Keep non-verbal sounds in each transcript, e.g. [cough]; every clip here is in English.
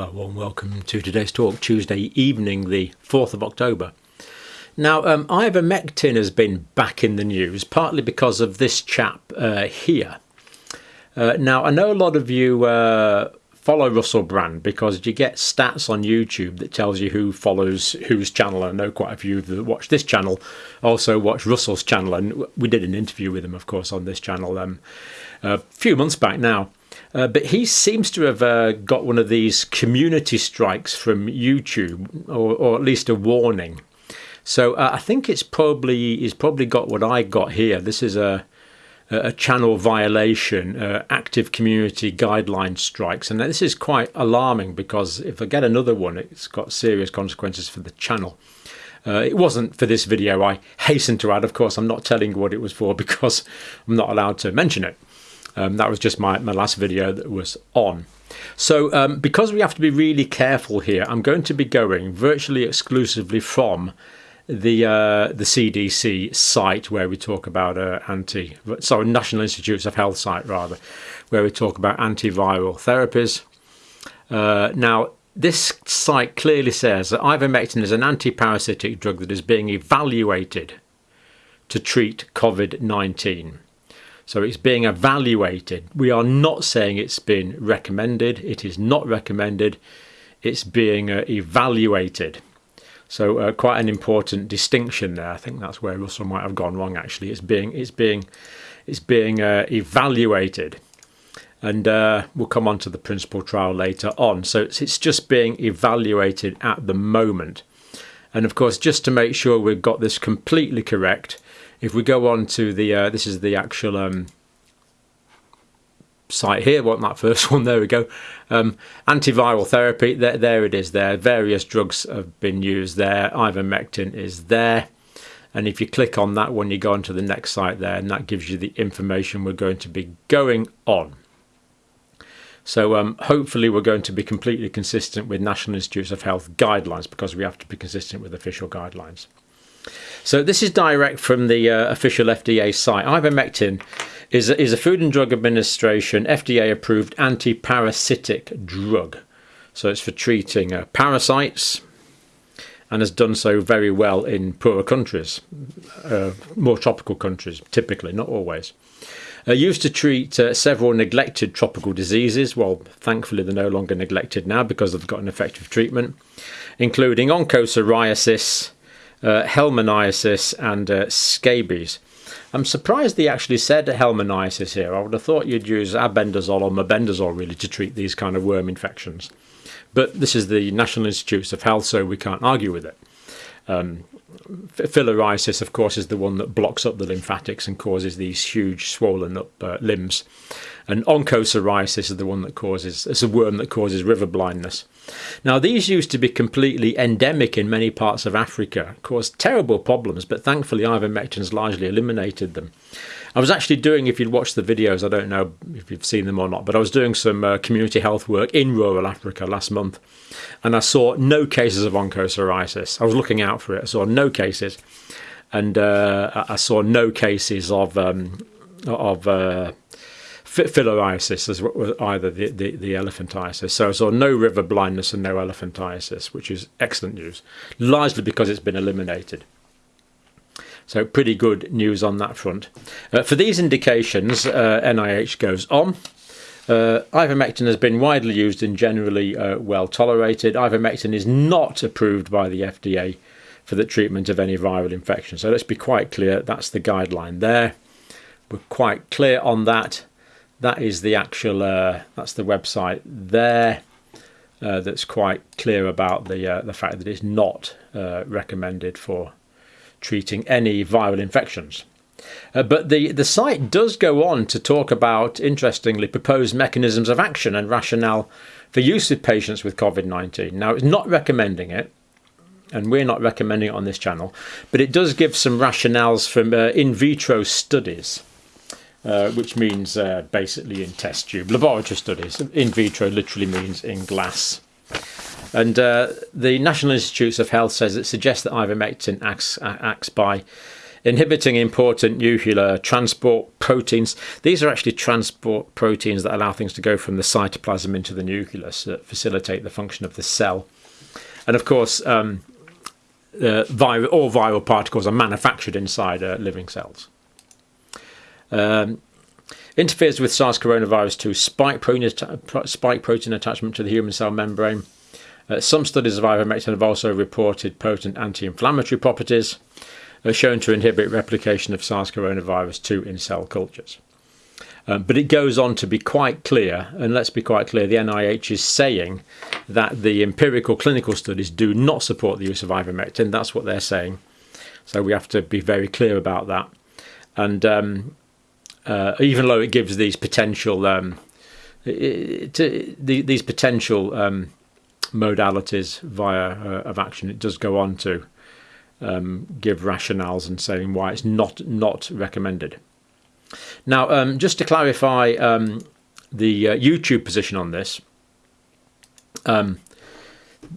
Well, warm welcome to today's talk, Tuesday evening, the 4th of October. Now, um, ivermectin has been back in the news, partly because of this chap uh, here. Uh, now, I know a lot of you uh, follow Russell Brand because you get stats on YouTube that tells you who follows whose channel. I know quite a few that watch this channel also watch Russell's channel, and we did an interview with him, of course, on this channel um, a few months back now. Uh, but he seems to have uh, got one of these community strikes from YouTube, or, or at least a warning. So uh, I think it's probably he's probably got what I got here. This is a a channel violation, uh, active community guideline strikes, and this is quite alarming because if I get another one, it's got serious consequences for the channel. Uh, it wasn't for this video, I hasten to add. Of course, I'm not telling what it was for [laughs] because I'm not allowed to mention it. Um, that was just my, my last video that was on. So um, because we have to be really careful here, I'm going to be going virtually exclusively from the uh, the CDC site where we talk about uh, anti, sorry, National Institutes of Health site rather, where we talk about antiviral therapies. Uh, now, this site clearly says that ivermectin is an antiparasitic drug that is being evaluated to treat COVID-19. So it's being evaluated. We are not saying it's been recommended. It is not recommended. It's being uh, evaluated. So uh, quite an important distinction there. I think that's where Russell might have gone wrong. Actually, it's being it's being it's being uh, evaluated, and uh, we'll come on to the PRINCIPLE trial later on. So it's, it's just being evaluated at the moment, and of course, just to make sure we've got this completely correct, if we go on to the, uh, this is the actual um, site here, want that first [laughs] one, there we go. Um, antiviral therapy, there, there it is there. Various drugs have been used there. Ivermectin is there. And if you click on that one, you go on to the next site there, and that gives you the information we're going to be going on. So um, hopefully we're going to be completely consistent with National Institutes of Health guidelines because we have to be consistent with official guidelines. So this is direct from the uh, official FDA site. Ivermectin is a, is a Food and Drug Administration FDA approved anti-parasitic drug. So it's for treating uh, parasites and has done so very well in poorer countries, uh, more tropical countries, typically, not always. Uh, used to treat uh, several neglected tropical diseases. Well, thankfully, they're no longer neglected now because they've got an effective treatment, including onchocerciasis, uh, helminthiasis and uh, scabies. I'm surprised they actually said helminthiasis here. I would have thought you'd use albendazole or mebendazole really to treat these kind of worm infections. But this is the National Institutes of Health, so we can't argue with it. Um, filariasis, of course, is the one that blocks up the lymphatics and causes these huge swollen up uh, limbs. And onchocerciasis is the one that causes, it's a worm that causes river blindness. Now, these used to be completely endemic in many parts of Africa, caused terrible problems, but thankfully ivermectin's largely eliminated them. I was actually doing, if you'd watched the videos, I don't know if you've seen them or not, but I was doing some uh, community health work in rural Africa last month, and I saw no cases of onchocerciasis. I was looking out for it. I saw no cases, and uh, I saw no cases of um, of uh, filariasis as either the, the, the, elephantiasis. So I saw no river blindness and no elephantiasis, which is excellent news, largely because it's been eliminated. So pretty good news on that front. Uh, for these indications, uh, NIH goes on. Uh, ivermectin has been widely used and generally uh, well tolerated. Ivermectin is not approved by the FDA for the treatment of any viral infection. So let's be quite clear, that's the guideline there. We're quite clear on that. That is the actual, uh, that's the website there. Uh, that's quite clear about the uh, the fact that it's not recommended for treating any viral infections. Uh, but the, the site does go on to talk about, interestingly, proposed mechanisms of action and rationale for use with patients with COVID 19. Now, it's not recommending it, and we're not recommending it on this channel, but it does give some rationales from uh, in vitro studies. Uh, which means uh, basically in test tube laboratory studies. In vitro literally means in glass. And uh, the National Institutes of Health says it suggests that ivermectin acts, acts by inhibiting important nuclear transport proteins. These are actually transport proteins that allow things to go from the cytoplasm into the nucleus that facilitate the function of the cell. And of course, um, uh, all viral particles are manufactured inside uh, living cells. Um, interferes with SARS coronavirus 2 spike spike protein attachment to the human cell membrane. Uh, some studies of ivermectin have also reported potent anti-inflammatory properties, are shown to inhibit replication of SARS coronavirus 2 in cell cultures. Um, but it goes on to be quite clear, and let's be quite clear, the NIH is saying that the empirical clinical studies do not support the use of ivermectin. That's what they're saying. So we have to be very clear about that. And um, uh, even though it gives these potential um, it, it, the, these potential um, modalities via uh, of action, it does go on to um, give rationales and saying why it's not not recommended. Now, um, just to clarify um, the uh, YouTube position on this, um,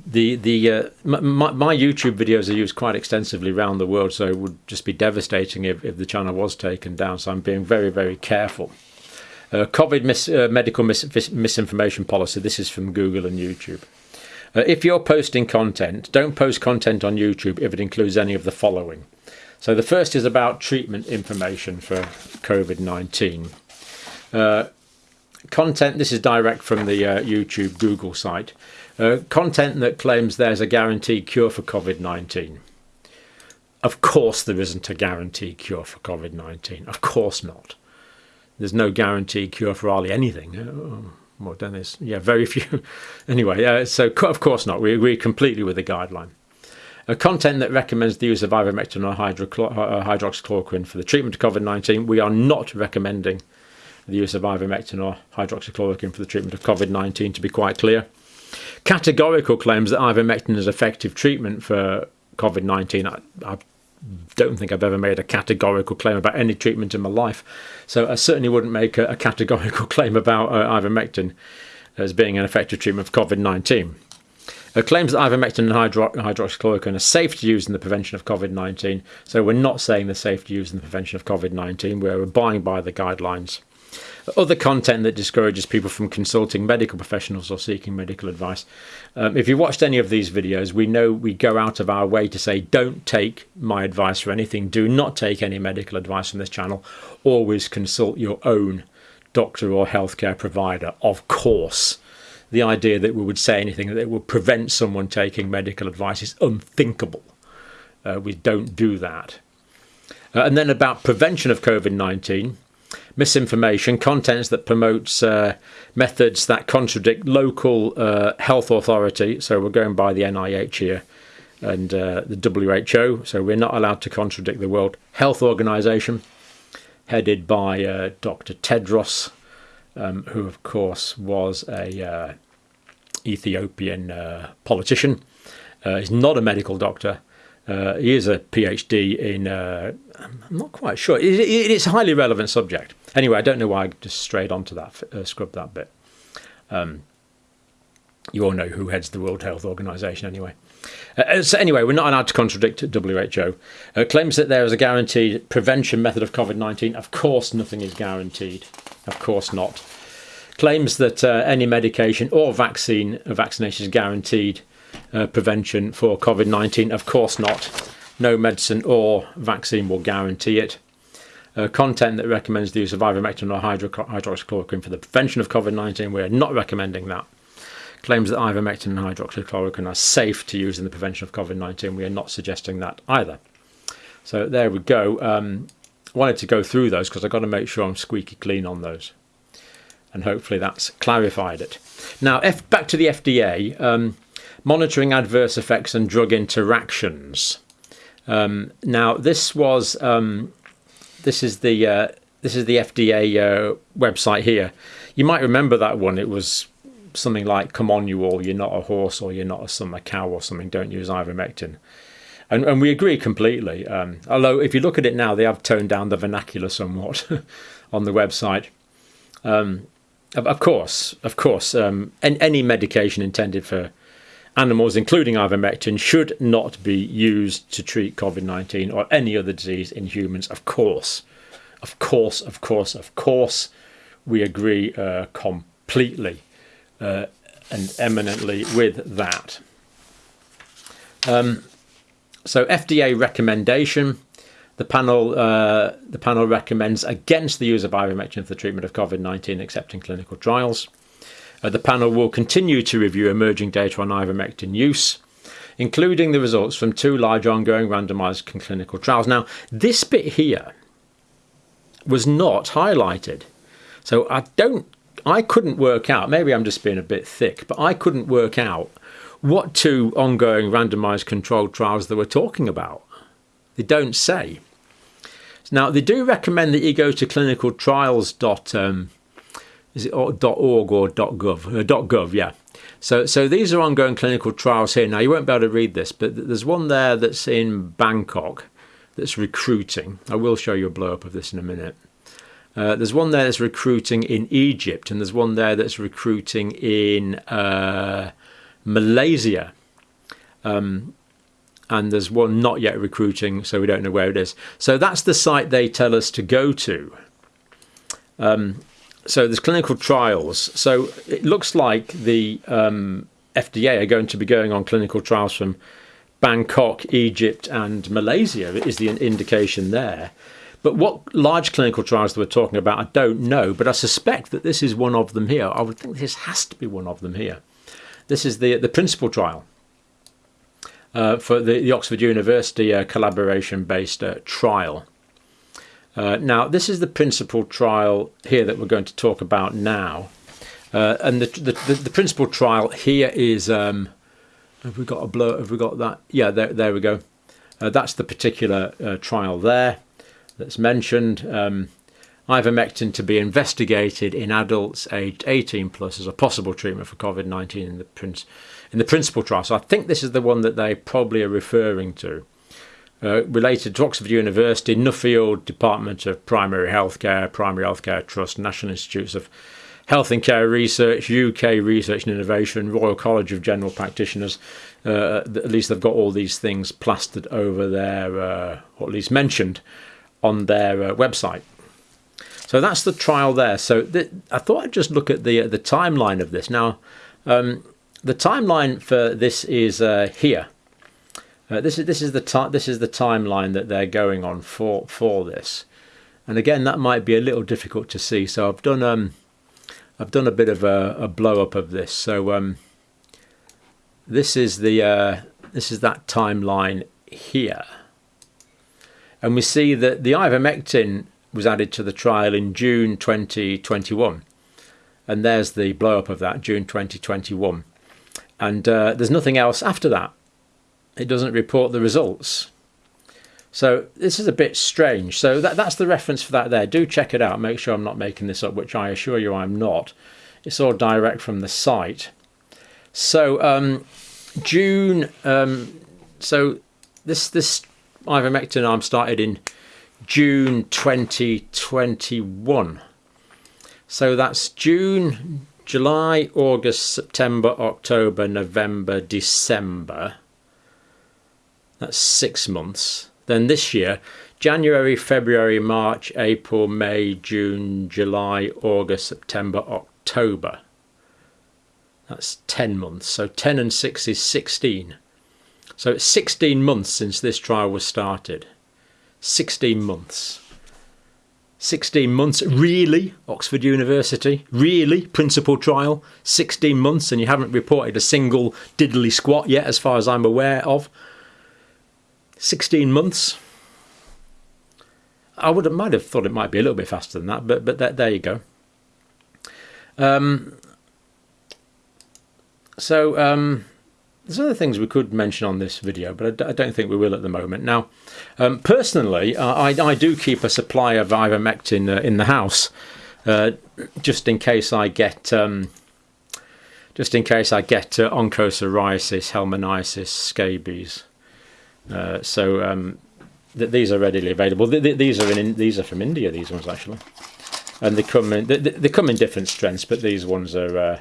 the the uh, my, my, YouTube videos are used quite extensively around the world, so it would just be devastating if, if the channel was taken down. So I'm being very very careful. Uh, COVID mis uh, medical mis misinformation policy. This is from Google and YouTube. Uh, if you're posting content, don't post content on YouTube if it includes any of the following. So the first is about treatment information for COVID-19. Uh, content, this is direct from the uh, YouTube Google site. Uh, content that claims there's a guaranteed cure for COVID-19. Of course there isn't a guaranteed cure for COVID-19. Of course not. There's no guaranteed cure for hardly anything. More Dennis. Yeah, very [laughs] few. anyway, uh, so of course not. We agree completely with the guideline. A content that recommends the use of ivermectin or uh, hydroxychloroquine for the treatment of COVID-19. We are not recommending the use of ivermectin or hydroxychloroquine for the treatment of COVID-19, to be quite clear. Categorical claims that ivermectin is effective treatment for COVID-19. I, I don't think I've ever made a categorical claim about any treatment in my life. So I certainly wouldn't make a, a categorical [laughs] claim about uh, ivermectin as being an effective treatment for COVID-19. Uh, claims that ivermectin and hydro hydroxychloroquine are safe to use in the prevention of COVID-19. So we're not saying they're safe to use in the prevention of COVID-19. We're abiding by the guidelines. Other content that discourages people from consulting medical professionals or seeking medical advice. Um, if you've watched any of these videos, we know we go out of our way to say, don't take my advice for anything. Do not take any medical advice from this channel. Always consult your own doctor or healthcare provider, of course. The idea that we would say anything that would prevent someone taking medical advice is unthinkable. Uh, we don't do that. Uh, and then about prevention of COVID 19 misinformation, contents that promotes uh, methods that contradict local uh, health authority. So we're going by the NIH here and uh, the WHO. So we're not allowed to contradict the World Health Organization, headed by uh, Dr. Tedros, um, who of course was a uh, Ethiopian uh, politician. he's not a medical doctor. Uh, he is a PhD in, uh, I'm not quite sure. It, it, it's a highly relevant subject. Anyway, I don't know why I just strayed onto that, uh, scrubbed that bit. Um, you all know who heads the World Health Organization anyway. Uh, so anyway, we're not allowed to contradict WHO. Uh, claims that there is a guaranteed prevention method of COVID-19. Of course, nothing is guaranteed. Of course not. Claims that uh, any medication or vaccine, vaccination is guaranteed uh, prevention for COVID 19? Of course not. No medicine or vaccine will guarantee it. Uh, content that recommends the use of ivermectin or hydro hydroxychloroquine for the prevention of COVID 19, we're not recommending that. Claims that ivermectin and hydroxychloroquine are safe to use in the prevention of COVID 19, we are not suggesting that either. So there we go. Um, wanted to go through those because I've got to make sure I'm squeaky clean on those. And hopefully that's clarified it. Now, F back to the FDA. Um, monitoring adverse effects and drug interactions. Um, now, this was um, this is the uh, this is the FDA uh, website here. You might remember that one. It was something like "Come on, you all! You're not a horse, or you're not a summer cow, or something. Don't use ivermectin." And, and we agree completely. Um, although, if you look at it now, they have toned down the vernacular somewhat [laughs] on the website. Um, of, course, of course, um, any medication intended for animals, including ivermectin, should not be used to treat COVID 19 or any other disease in humans, of course. Of course, of course, of course, we agree uh, completely uh, and eminently with that. Um, so, FDA recommendation. The panel, uh, the panel recommends against the use of ivermectin for the treatment of COVID-19, except in clinical trials. Uh, the panel will continue to review emerging data on ivermectin use, including the results from two large ongoing randomized clinical trials. Now, this bit here was not highlighted. So I don't, I couldn't work out, maybe I'm just being a bit thick, but I couldn't work out what two ongoing randomized controlled trials they were talking about. They don't say. Now, they do recommend that you go to clinicaltrials. Is it .org or .gov? Uh, .gov, yeah. So, so these are ongoing clinical trials here. Now, you won't be able to read this, but there's one there that's in Bangkok that's recruiting. I will show you a blow up of this in a minute. Uh, there's one there that's recruiting in Egypt, and there's one there that's recruiting in uh, Malaysia. Um, and there's one not yet recruiting, so we don't know where it is. So that's the site they tell us to go to. Um, so there's clinical trials. So it looks like the um, FDA are going to be going on clinical trials from Bangkok, Egypt, and Malaysia is the indication there. But what large clinical trials that we're talking about, I don't know, but I suspect that this is one of them here. I would think this has to be one of them here. This is the the PRINCIPLE trial uh, for the, the, Oxford University uh, collaboration-based uh, trial. Uh, now, this is the PRINCIPLE trial here that we're going to talk about now. Uh, and the, the, the, PRINCIPLE trial here is um, have we got a blur, Have we got that? Yeah, there, there we go. Uh, that's the particular uh, trial there that's mentioned. Um, ivermectin to be investigated in adults aged 18 plus as a possible treatment for COVID-19 in the in the PRINCIPLE trial. So I think this is the one that they probably are referring to. Uh, related to Oxford University, Nuffield Department of Primary Healthcare, Primary Healthcare Trust, National Institutes of Health and Care Research, UK Research and Innovation, Royal College of General Practitioners. Uh, at least they've got all these things plastered over there, uh, or at least mentioned on their uh, website. So that's the trial there. So th I thought I'd just look at the the timeline of this. Now, um, the timeline for this is uh, here. Uh, this is this is the this is the timeline that they're going on for for this, and again that might be a little difficult to see. So I've done um, I've done a bit of a, a blow up of this. So um, this is the uh, this is that timeline here, and we see that the ivermectin was added to the trial in June 2021, and there's the blow up of that June 2021, and uh, there's nothing else after that. It doesn't report the results. So this is a bit strange. So that, that's the reference for that there. Do check it out. Make sure I'm not making this up, which I assure you I'm not. It's all direct from the site. So um, June. Um, so this this ivermectin arm started in June 2021. So that's June, July, August, September, October, November, December. That's six months. Then this year, January, February, March, April, May, June, July, August, September, October. That's 10 months. So 10 and 6 is 16. So it's 16 months since this trial was started. 16 months. 16 months, really? Oxford University? Really? PRINCIPLE trial? 16 months and you haven't reported a single diddly squat yet, as far as I'm aware of? 16 months. I would have, might have thought it might be a little bit faster than that, but but there you go. Um, so um, there's other things we could mention on this video, but I, don't think we will at the moment. Now, um, personally, uh, I, I, do keep a supply of ivermectin uh, in the house, uh, just in case I get um, just in case I get uh, onchocerciasis, helminthiosis, scabies. Uh, so um, th these are readily available. Th th these are in, these are from India. These ones actually, and they come in they, come in different strengths, but these ones are uh,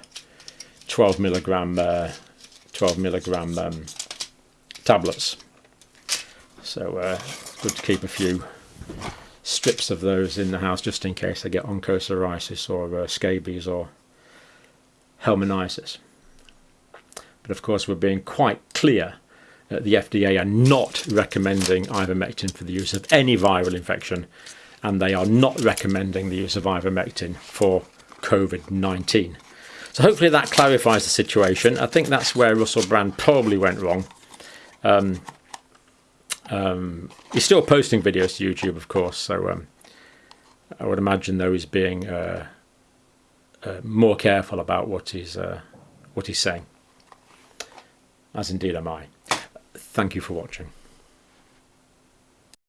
12 milligram. Uh, 12 milligram um, tablets. So uh, good to keep a few strips of those in the house just in case I get onchocerciasis or uh, scabies or helminthiasis. But of course we're being quite clear the FDA are not recommending ivermectin for the use of any viral infection and they are not recommending the use of ivermectin for COVID-19. So hopefully that clarifies the situation. I think that's where Russell Brand probably went wrong. Um, um, he's still posting videos to YouTube, of course, so um, I would imagine though he's being uh, uh, more careful about what he's uh, what he's saying, as indeed am I. Thank you for watching.